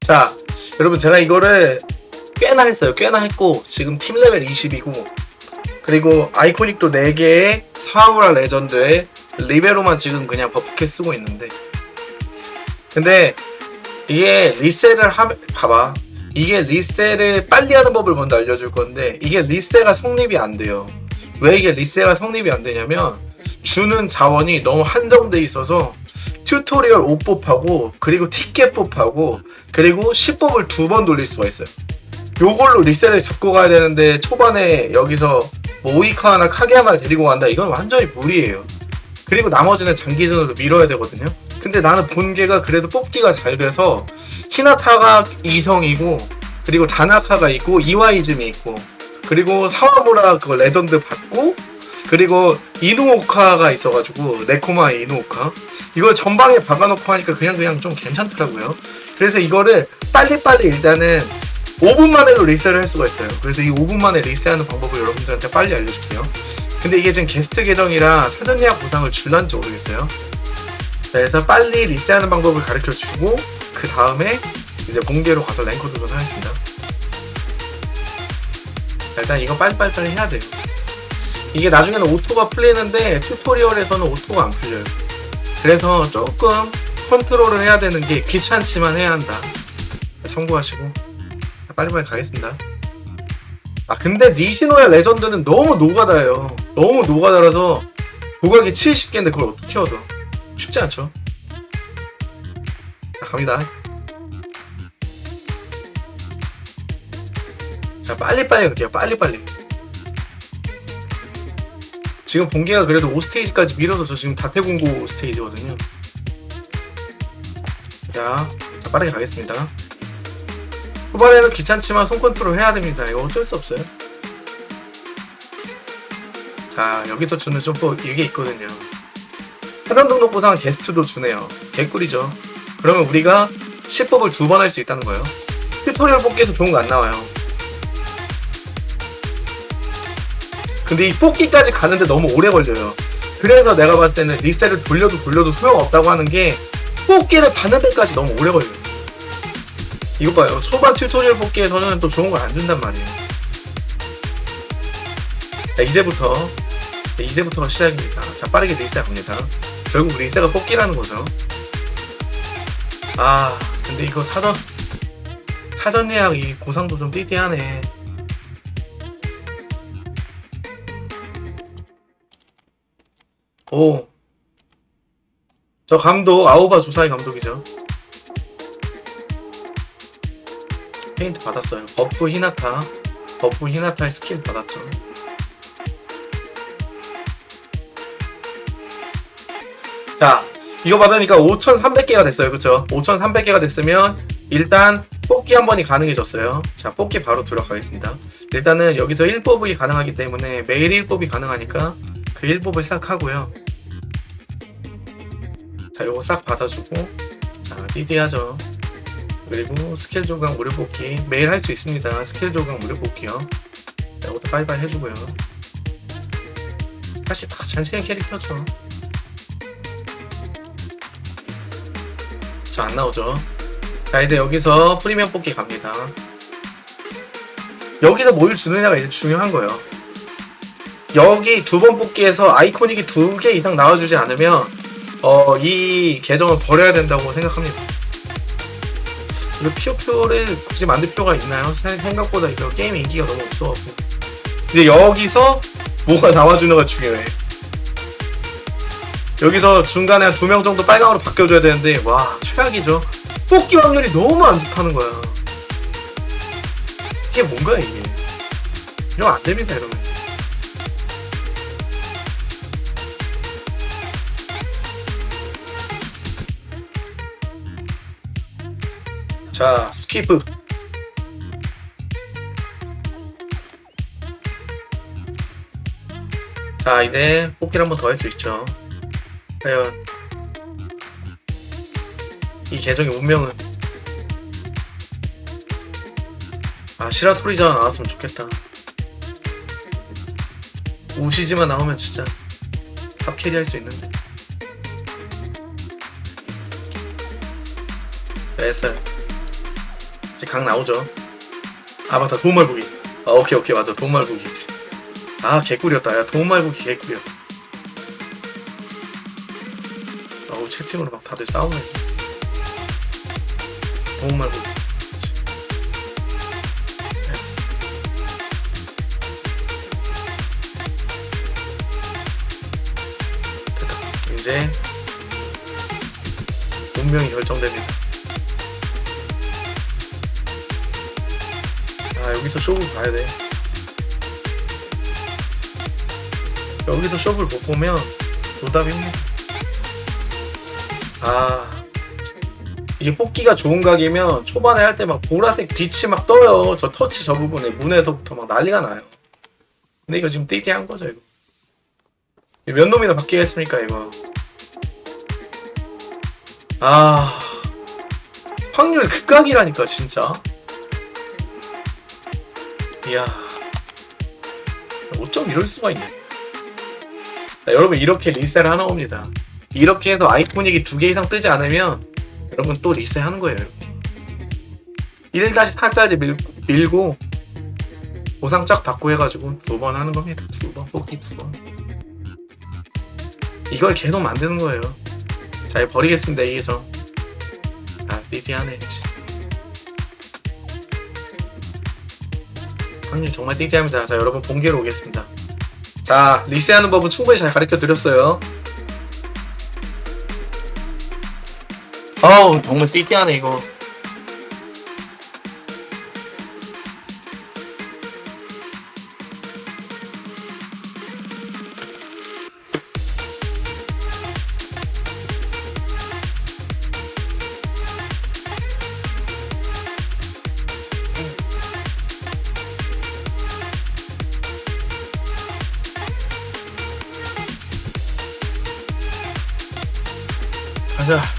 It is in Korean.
자, 여러분 제가 이거를 꽤나 했어요. 꽤나 했고 지금 팀 레벨 20이고 그리고 iconic도 4개의 사와무라 레전드에 리베로만 지금 그냥 버프캐 쓰고 있는데 근데 이게 리셋을 하 봐봐 이게 리셋을 빨리 하는 법을 먼저 알려줄 건데 이게 리세가 성립이 안 돼요 왜 이게 리세가 성립이 안 되냐면 주는 자원이 너무 한정돼 있어서 튜토리얼 5뽑하고 그리고 티켓 뽑하고 그리고 10뽑을 두 번 돌릴 수가 있어요. 요걸로 리셋을 잡고 가야 되는데 초반에 여기서 뭐 오이카나 카게야마를 데리고 간다. 이건 완전히 무리예요. 그리고 나머지는 장기전으로 밀어야 되거든요. 근데 나는 본계가 그래도 뽑기가 잘 돼서 히나타가 이성이고 그리고 다나카가 있고 이와이즈미 있고 그리고 사와무라 그거 레전드 받고 그리고 이누오카가 있어가지고 네코마 이누오카. 이걸 전방에 박아놓고 하니까 그냥 그냥 좀 괜찮더라고요. 그래서 이거를 빨리빨리 일단은 5분 만에도 리셋을 할 수가 있어요. 그래서 이 5분 만에 리셋하는 방법을 여러분들한테 빨리 알려줄게요. 근데 이게 지금 게스트 계정이라 사전 예약 보상을 줄란지 모르겠어요. 그래서 빨리 리셋하는 방법을 가르쳐 주고 그 다음에 이제 공개로 가서 랭커 도전하겠습니다 일단 이거 빨리빨리 해야 돼요 이게 나중에는 auto가 풀리는데 튜토리얼에서는 auto가 안 풀려요. 그래서 조금 컨트롤을 해야 되는 게 귀찮지만 해야 한다. 참고하시고. 자, 빨리빨리 가겠습니다. 아 근데 니시노야 레전드는 너무 노가다예요. 너무 노가다라서 조각이 70개인데 그걸 어떻게 얻어? 쉽지 않죠? 자 갑니다 자 빨리빨리 갈게요. 빨리빨리. 지금 본계가 그래도 5스테이지까지 밀어서 저 지금 다태공고 스테이지거든요. 자, 자 빠르게 가겠습니다. 후반에는 귀찮지만 손 컨트롤 해야 됩니다. 이거 어쩔 수 없어요. 자 여기서 주는 점프 이게 있거든요. 사전 등록 보상 게스트도 주네요. 개꿀이죠. 그러면 우리가 10뽑을 두 번 할 수 있다는 거예요. 튜토리얼 뽑기에서 좋은 거 안 나와요 근데 이 뽑기까지 가는데 너무 오래 걸려요. 그래서 내가 봤을 때는 리셋을 돌려도 돌려도 소용없다고 하는 게 뽑기를 받는 데까지 너무 오래 걸려요. 이거 봐요. 초반 튜토리얼 뽑기에서는 또 좋은 걸 안 준단 말이에요. 자 이제부터 네, 이제부터가 시작입니다. 자 빠르게 리셋 갑니다. 결국 리세가 뽑기라는 거죠. 아 근데 이거 사전 사전 예약 보상도 좀 띠띠하네 오. 저 감독 아오바 조사이 감독이죠. 페인트 받았어요. 버프 히나타. 버프 히나타의 스킬 받았죠. 자, 이거 받으니까 5,300개가 됐어요. 그쵸? 5,300개가 됐으면 일단 뽑기 한 번이 가능해졌어요. 자, 뽑기 바로 들어가겠습니다. 일단은 여기서 1뽑이 가능하기 때문에 매일 1뽑이 가능하니까 그 1뽑을 싹 하고요. 자, 요거 싹 받아주고 자, 띠띠하죠. 그리고 스킬 조각 무료 뽑기 매일 할 수 있습니다. 스킬 조각 무료 뽑기요. 자, 이것도 빨리빨리 해주고요. 사실 다 잔치한 캐릭터죠. 자, 안 나오죠. 자, 이제 여기서 프리미엄 뽑기 갑니다. 여기서 뭘 주느냐가 이제 중요한 거예요. 여기 두 번 뽑기에서 아이코닉이 두 개 이상 나와주지 않으면 어, 이 계정을 버려야 된다고 생각합니다. 이거 피오표를 굳이 만들 필요가 있나요? 세- 생각보다 이거 게임 인기가 너무 없어갖고 이제 여기서 뭐가 나와주는 가 중요해. 여기서 중간에 한 두 명 정도 빨강으로 바뀌어줘야 되는데 와 최악이죠. 뽑기 확률이 너무 안 좋다는 거야. 이게 뭔가요 이게? 이러면 안 됩니다 이러면. 자, 스키프. 자, 이제 뽑기를 한 번 더 할 수 있죠. 과연 이 계정의 운명은 아, 시라토리자와 나왔으면 좋겠다. 우시지마만 나오면 진짜 top carry 할 수 있는데 됐어요 이제 각 나오죠. 아 맞다 도움말보기. 아 오케이 오케이 맞아. 도움말보기. 아 개꿀이었다. 야 도움말보기 개꿀이었다 어우 채팅으로 막 다들 싸우네. 도움말보기. 됐다. 이제 운명이 결정됩니다 아 여기서 쇼를 봐야 돼. 여기서 쇼를 못 보면 노답입니다. 아. 이게 뽑기가 좋은 각이면 초반에 할 때 막 보라색 빛이 막 떠요. 저 터치 저 부분에 문에서부터 막 난리가 나요. 근데 이거 지금 띠띠한 거죠 이거? 몇 놈이나 바뀌겠습니까 이거? 아. 확률 극각이라니까 진짜 이야 어쩜 이럴 수가 있냐? 자, 여러분 이렇게 리셋을 하나 봅니다. 이렇게 해서 아이코닉이 두 개 이상 뜨지 않으면 여러분 또 리셋 하는 거예요 이렇게. 1-4까지 밀, 밀고 보상 쫙 받고 해가지고 두 번 하는 겁니다. 두 번 뽑기 두번. 이걸 계속 만드는 거예요. 자 버리겠습니다 이게 저. 아, 띠띠하네 확률 정말 띠띠합니다. 자 여러분 본계로 오겠습니다. 자 리셋하는 법은 충분히 잘 가르쳐 드렸어요. 어우 정말 띠띠하네 이거 가자